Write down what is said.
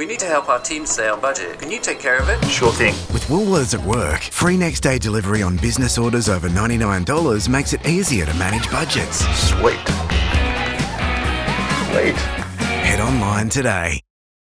We need to help our team stay on budget. Can you take care of it? Sure thing. With Woolworths at work, free next day delivery on business orders over $99 makes it easier to manage budgets. Sweet. Sweet. Head online today.